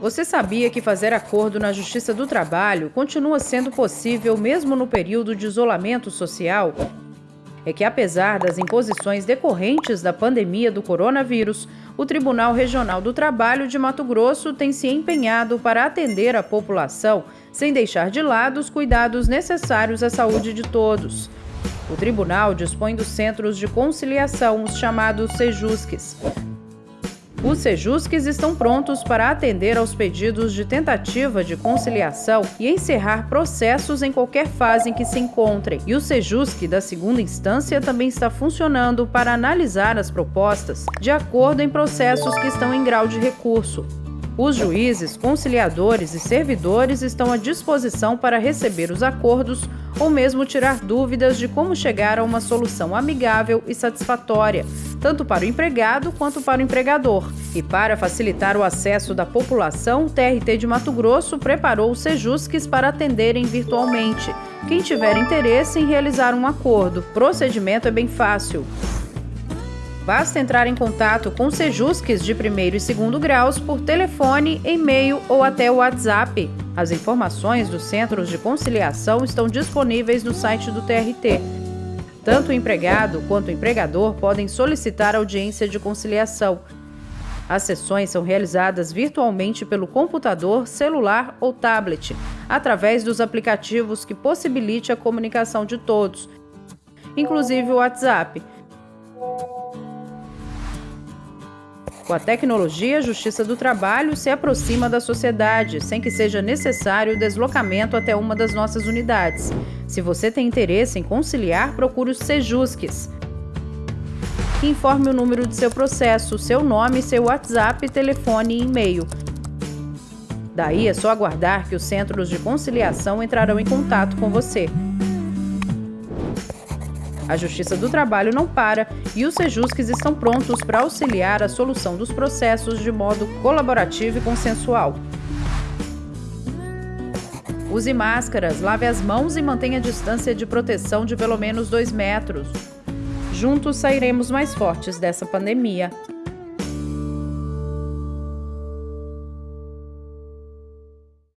Você sabia que fazer acordo na Justiça do Trabalho continua sendo possível mesmo no período de isolamento social? É que, apesar das imposições decorrentes da pandemia do coronavírus, o Tribunal Regional do Trabalho de Mato Grosso tem se empenhado para atender a população sem deixar de lado os cuidados necessários à saúde de todos. O tribunal dispõe dos centros de conciliação, os chamados SEJUSCs, os Sejusques estão prontos para atender aos pedidos de tentativa de conciliação e encerrar processos em qualquer fase em que se encontrem. E o Sejusque da segunda instância também está funcionando para analisar as propostas de acordo em processos que estão em grau de recurso. Os juízes, conciliadores e servidores estão à disposição para receber os acordos ou mesmo tirar dúvidas de como chegar a uma solução amigável e satisfatória, tanto para o empregado quanto para o empregador. E para facilitar o acesso da população, o TRT de Mato Grosso preparou os Sejusques para atenderem virtualmente. Quem tiver interesse em realizar um acordo, procedimento é bem fácil. Basta entrar em contato com Sejusques de primeiro e segundo graus por telefone, e-mail ou até o WhatsApp. As informações dos centros de conciliação estão disponíveis no site do TRT. Tanto o empregado quanto o empregador podem solicitar audiência de conciliação. As sessões são realizadas virtualmente pelo computador, celular ou tablet, através dos aplicativos que possibilite a comunicação de todos, inclusive o WhatsApp. Com a tecnologia, a Justiça do Trabalho se aproxima da sociedade, sem que seja necessário o deslocamento até uma das nossas unidades. Se você tem interesse em conciliar, procure os Sejusques. Informe o número de seu processo, seu nome, seu WhatsApp, telefone e e-mail. Daí é só aguardar que os centros de conciliação entrarão em contato com você. A Justiça do Trabalho não para e os Sejusques estão prontos para auxiliar a solução dos processos de modo colaborativo e consensual. Use máscaras, lave as mãos e mantenha a distância de proteção de pelo menos 2 metros. Juntos sairemos mais fortes dessa pandemia.